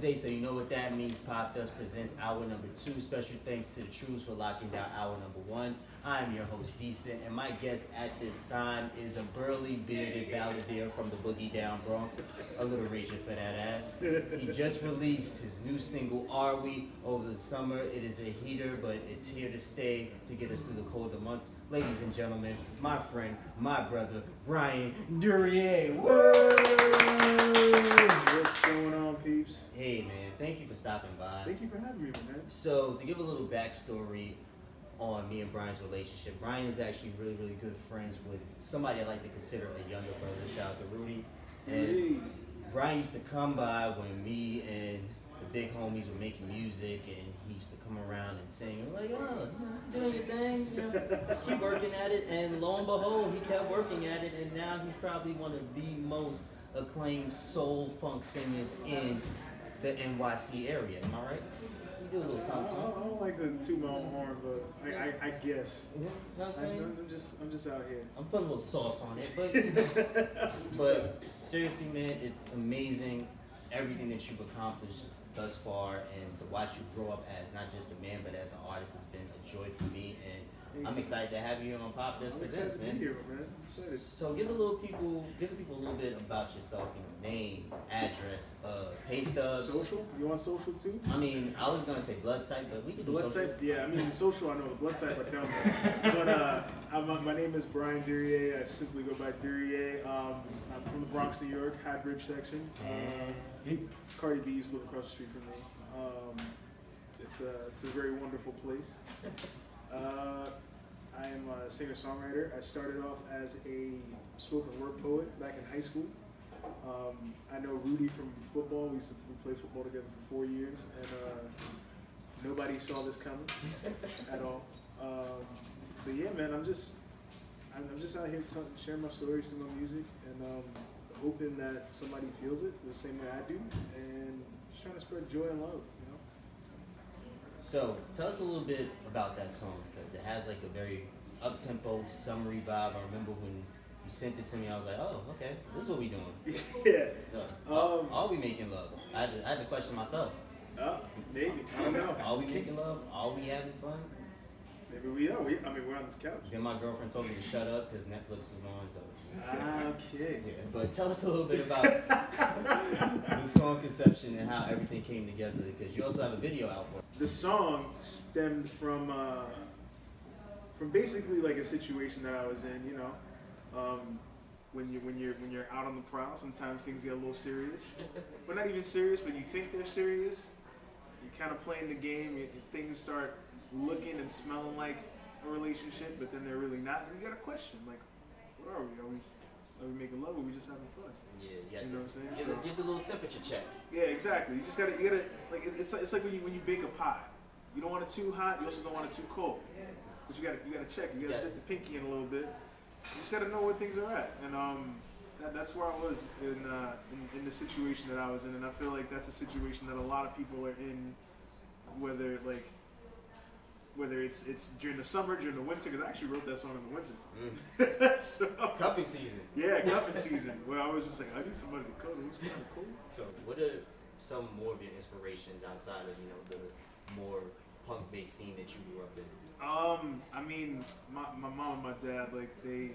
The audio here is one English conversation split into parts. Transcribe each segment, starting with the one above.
Wednesday, so you know what that means. Popdust presents hour number two. Special thanks to the Trues for locking down hour number one. I'm your host, Decent, and my guest at this time is a burly, bearded balladeer from the Boogie Down Bronx. A little raging for that ass. He just released his new single, Are We, over the summer. It is a heater, but it's here to stay to get us through the colder months. Ladies and gentlemen, my friend, my brother, Brian Durieux. What's going on, peeps? Hey man, thank you for stopping by. Thank you for having me, man. So to give a little backstory on me and Brian's relationship, Brian is actually really, really good friends with somebody I like to consider a younger brother. Shout out to Rudy. And Hey. Brian used to come by when me and the big homies were making music, and he used to come around and sing. We're like, oh, you know, doing your thing, you know, keep working at it. And lo and behold, he kept working at it, and now he's probably one of the most acclaimed soul funk singers in the NYC area. Am I right? You do a little I, something. I, I don't like to toot my own horn, but I, I, I guess. You know what I'm saying? I, am just, I'm just out here. I'm putting a little sauce on it, but but seriously, man, it's amazing everything that you've accomplished thus far, and to watch you grow up as not just a man but as an artist has been a joy for me, and I'm excited to have you on Pop This I'm Presents, excited to man. here, man. So give a little people, give the people a little bit about yourself, you know, name, address, uh, pay stubs. Social? You want social too? I mean, I was gonna say blood type, but we can do Blood social. type? Yeah, I mean, social, I know. Blood type, I don't know. But uh, I'm, my name is Brian Durieux. I simply go by Durieux. Um, I'm from the Bronx, New York, High Bridge section. Uh, Cardi B used to live across the street from me. Um, it's, a, it's a very wonderful place. Uh, I am a singer-songwriter. I started off as a spoken word poet back in high school. Um, I know Rudy from football. We used to we played football together for four years, and uh, nobody saw this coming at all. Um, but yeah, man, I'm just I'm, I'm just out here sharing my stories through my music, and um, hoping that somebody feels it the same way I do, and just trying to spread joy and love. So tell us a little bit about that song because it has like a very up tempo, summery vibe. I remember when you sent it to me, I was like, oh, okay, this is what we doing. yeah. Are, Um, are we making love? I had, to, I had to question myself. Uh, maybe. I don't know. Are we making love? Are we having fun? Maybe we are. We, I mean, we're on this couch. Then my girlfriend told me to shut up because Netflix was on. So Okay. yeah, but tell us a little bit about the song conception and how everything came together because you also have a video out for it. The song stemmed from uh, from basically like a situation that I was in. You know, um, when you when you're when you're out on the prowl, sometimes things get a little serious. but not even serious, but you think they're serious. You're kind of playing the game. You, things start looking and smelling like a relationship, but then they're really not. And you got to question, like, what are we? Are we are we making love? Or are we just having fun? Yeah, yeah. You know what I'm saying? Give, So- give the little temperature check. Yeah, exactly. You just gotta, you gotta, like, it's, it's like when you when you bake a pie. You don't want it too hot. You also don't want it too cold. But you gotta, you gotta check. You gotta Yeah. dip the pinky in a little bit. You just gotta know where things are at. And um, that, that's where I was in, uh, in in the situation that I was in. And I feel like that's a situation that a lot of people are in, whether like. Whether it's it's during the summer, during the winter, because I actually wrote that song in the winter. so, Cuffing season. yeah, cuffing season. Where I was just like, I need somebody to cuddle. It's kind of cool. So, what are some more of your inspirations outside of you know the more punk-based scene that you grew up in? Um, I mean, my, my mom and my dad, like they,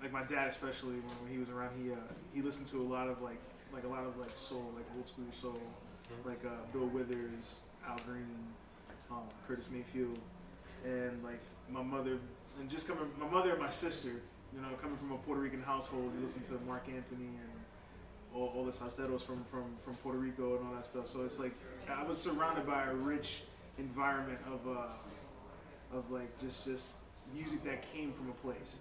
like my dad especially when, when he was around, he uh, he listened to a lot of like like a lot of like soul, like old school soul, like uh, Bill Withers, Al Green, um, Curtis Mayfield, and like my mother, and just coming, my mother and my sister, you know, coming from a Puerto Rican household, we listened to Marc Anthony and all, all the salseros from, from, from Puerto Rico and all that stuff. So it's like I was surrounded by a rich environment of uh, of like just just music that came from a place.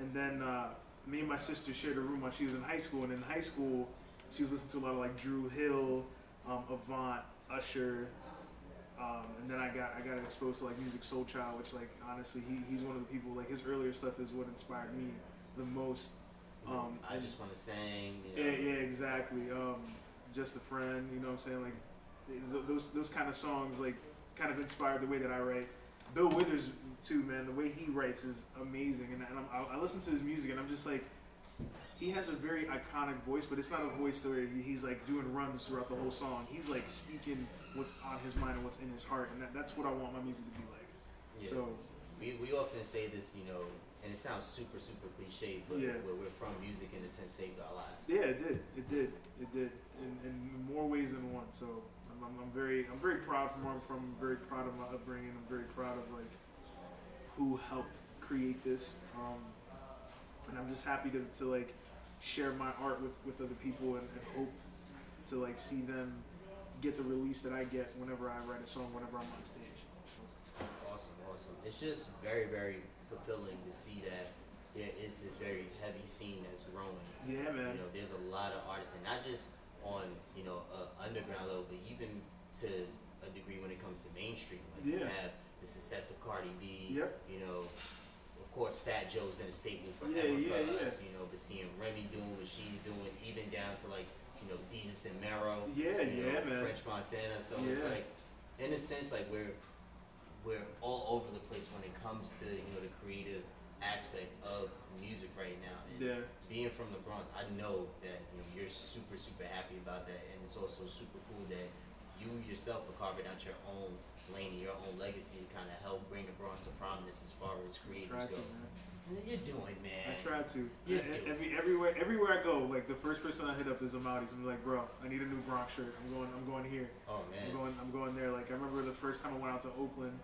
And then uh, me and my sister shared a room while she was in high school. And in high school, she was listening to a lot of like Dru Hill, um, Avant, Usher. Um, and then I got I got exposed to like Musiq Soulchild, which like honestly he, he's one of the people like his earlier stuff is what inspired me the most. Um, I just want to sing. You yeah, know. yeah, exactly. Um, just a friend, you know what I'm saying? Like th- those those kind of songs like kind of inspired the way that I write. Bill Withers too, man. The way he writes is amazing, and, and I'm, I, I listen to his music and I'm just like, he has a very iconic voice, but it's not a voice where he's like doing runs throughout the whole song. He's like speaking what's on his mind and what's in his heart, and that, that's what I want my music to be like. Yeah. So we, we often say this, you know, and it sounds super, super cliche, but Yeah. where we're from, music in a sense saved our lives. yeah, it did, it did, it did, in, in more ways than one. So I'm, I'm, I'm very, I'm very proud from where I'm from. I'm very proud of my upbringing. I'm very proud of like who helped create this, um, and I'm just happy to, to like share my art with, with other people and, and hope to like see them get the release that I get whenever I write a song, whenever I'm on stage. Awesome, awesome. It's just very, very fulfilling to see that there is this very heavy scene that's growing. Yeah, man. You know, there's a lot of artists, and not just on you know a underground level, but even to a degree when it comes to mainstream. Like you have the success of Cardi B. Yep. You know, of course, Fat Joe's been a staple forever Yeah, yeah, for yeah. us. You know, but seeing Remy doing what she's doing, even down to like you know Desus and Mero. Yeah, you yeah, know, man. French Montana. So it's like, in a sense, like we're we're all over the place when it comes to you know the creative aspect of music right now. And Yeah. being from the Bronx, I know that you know you're super super happy about that, and it's also super cool that you yourself are carving out your own lane and your own legacy to kind of help bring the Bronx to prominence as far as creators to, go. You're doing, man. I try to. Do. Every everywhere everywhere I go, like the first person I hit up is a Amadis. I'm like, bro, I need a new Bronx shirt. I'm going. I'm going here. Oh man. I'm going. I'm going there. Like I remember the first time I went out to Oakland.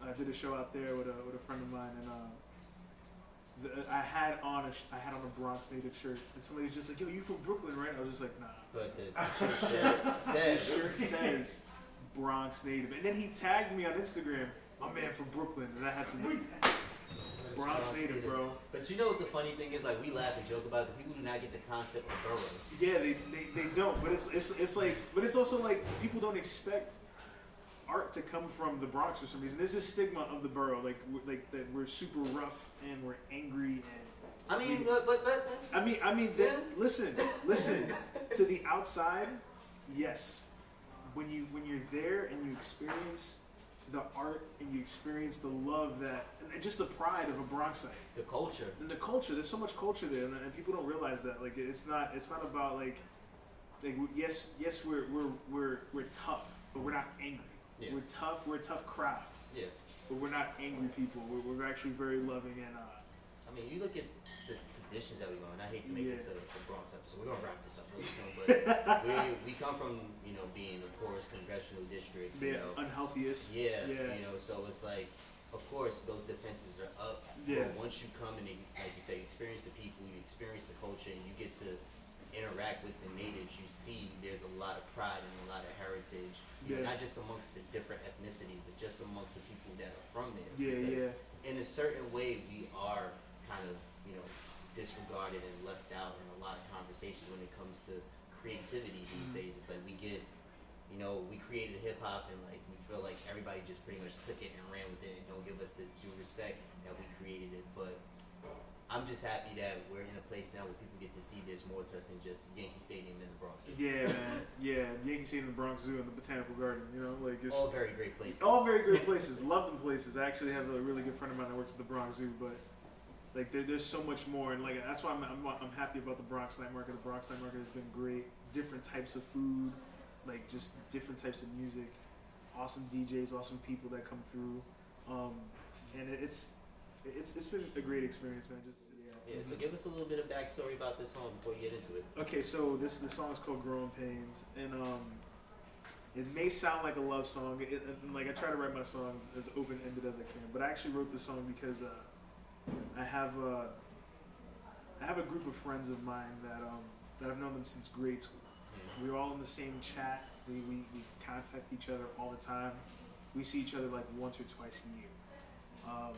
I did a show out there with a with a friend of mine, and uh, the, I had on a I had on a Bronx native shirt, and somebody was just like, "Yo, you from Brooklyn, right?" I was just like, "Nah." But the, the shirt The says, shirt says Bronx native, and then he tagged me on Instagram. My man from Brooklyn, and I had to. Bronx native, bro. But you know what the funny thing is? Like we laugh and joke about it, but people do not get the concept of boroughs. Yeah, they, they, they don't. But it's, it's it's like, but it's also like people don't expect art to come from the Bronx for some reason. There's this stigma of the borough, like we- like that we're super rough and we're angry and. I mean, but but, but I mean, I mean, that, listen, listen. to the outside, yes. When you when you're there and you experience the art and you experience the love that and just the pride of a Bronxite the culture. and the culture there's so much culture there and, and people don't realize that like it's not it's not about like like yes yes we're we're we're, we're tough but we're not angry Yeah. we're tough we're a tough crowd Yeah. but we're not angry people we're, we're actually very loving and uh I mean, you look at the conditions that we go in. I hate to make Yeah. this a, a Bronx episode. We're gonna wrap this up really soon, but we we come from you know being the poorest congressional district. You know, unhealthiest Yeah, yeah you know, so it's like, of course, those defenses are up. Yeah. But once you come and, like you say, experience the people, you experience the culture, and you get to interact with the natives, you see there's a lot of pride and a lot of heritage. Yeah. not just amongst the different ethnicities, but just amongst the people that are from there. yeah Because yeah In a certain way, we are kind of, you know, disregarded and left out in a lot of conversations when it comes to creativity these Mhm. days. It's like we get you know, we created hip hop and like we feel like everybody just pretty much took it and ran with it and don't give us the due respect that we created it. But I'm just happy that we're in a place now where people get to see there's more to us than just Yankee Stadium in the Bronx. yeah man yeah Yankee Stadium, the Bronx Zoo and the Botanical Garden you know like it's All very great places. All very great places. Love them places. I actually have a really good friend of mine that works at the Bronx Zoo, but like there, there's so much more, and like that's why I'm, I'm I'm happy about the Bronx Night Market. The Bronx Night Market has been great. Different types of food, like just different types of music. Awesome DJs, awesome people that come through, um, and it, it's it's it's been a great experience, man. Just yeah. Yeah, so give us a little bit of backstory about this song before you get into it. Okay, so this the song is called "Growing Pains," and um, it may sound like a love song. It, like I try to write my songs as open ended as I can, but I actually wrote this song because uh, I have uh, I have a group of friends of mine that um, that I've known them since grade school. We're all in the same chat. We, we, we contact each other all the time. We see each other like once or twice a year. Um,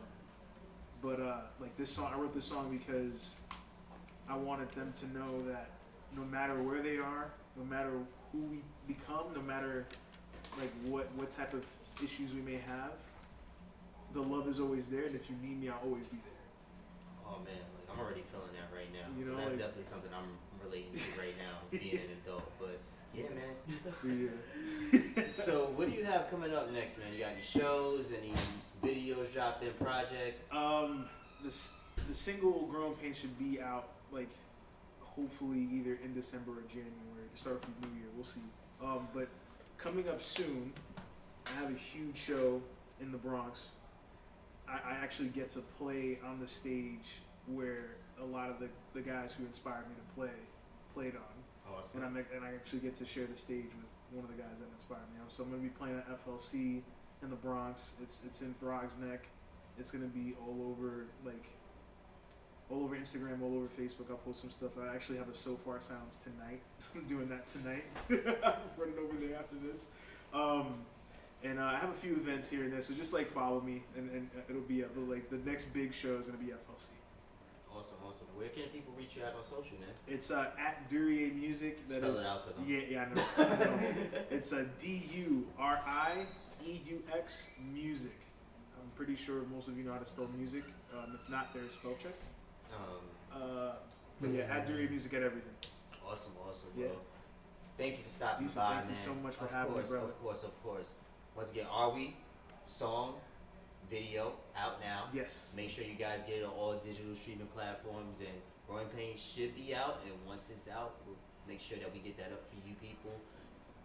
but uh, like this song, I wrote this song because I wanted them to know that no matter where they are, no matter who we become, no matter like what what type of issues we may have, the love is always there, and if you need me, I'll always be there. Oh man, like I'm already feeling that right now. You know, that's like- definitely something I'm relating to right now, being an adult. But yeah, man. So, yeah. so what do you have coming up next, man? You got any shows, any videos dropped in project? Um, the the single "Growing Pain" should be out like hopefully either in December or January to start the new year. We'll see. Um, but coming up soon, I have a huge show in the Bronx. I, I actually get to play on the stage where a lot of the, the guys who inspired me to play played on, Awesome. and I and I actually get to share the stage with one of the guys that inspired me. So I'm gonna be playing at FLC in the Bronx. It's it's in Throgs Neck. It's gonna be all over like all over Instagram, all over Facebook. I'll post some stuff. I actually have a Sofar Sounds tonight. I'm doing that tonight. I'm Running over there after this. Um, and uh, I have a few events here and there, so just like follow me, and, and uh, it'll be. But, like the next big show is gonna be at FLC. Awesome, awesome. Where can people reach you out on social, man? It's uh, at Durieux Music. That Spell is- it out for them. Yeah, yeah, I know. I know. it's a D U R I E U X Music. I'm pretty sure most of you know how to spell music. Um, if not, there's spell check. Um, Uh, but yeah, at Durieux Music at everything. awesome, awesome. Yeah. Well, thank you for stopping Decent, by, thank you so much for of having me, course, brother. Of course, of course. Once again, are we song, video out now? Yes. Make sure you guys get it on all digital streaming platforms, and Growing Pains should be out. And once it's out, we'll make sure that we get that up for you people.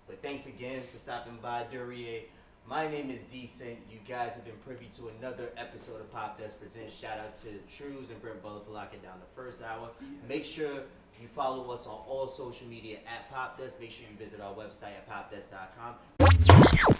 But thanks again for stopping by, Durieux. My name is Decent. You guys have been privy to another episode of Popdust Presents. Shout out to Trues and Brent Butler for locking down the first hour. Make sure you follow us on all social media at Popdust. Make sure you visit our website at popdust.com.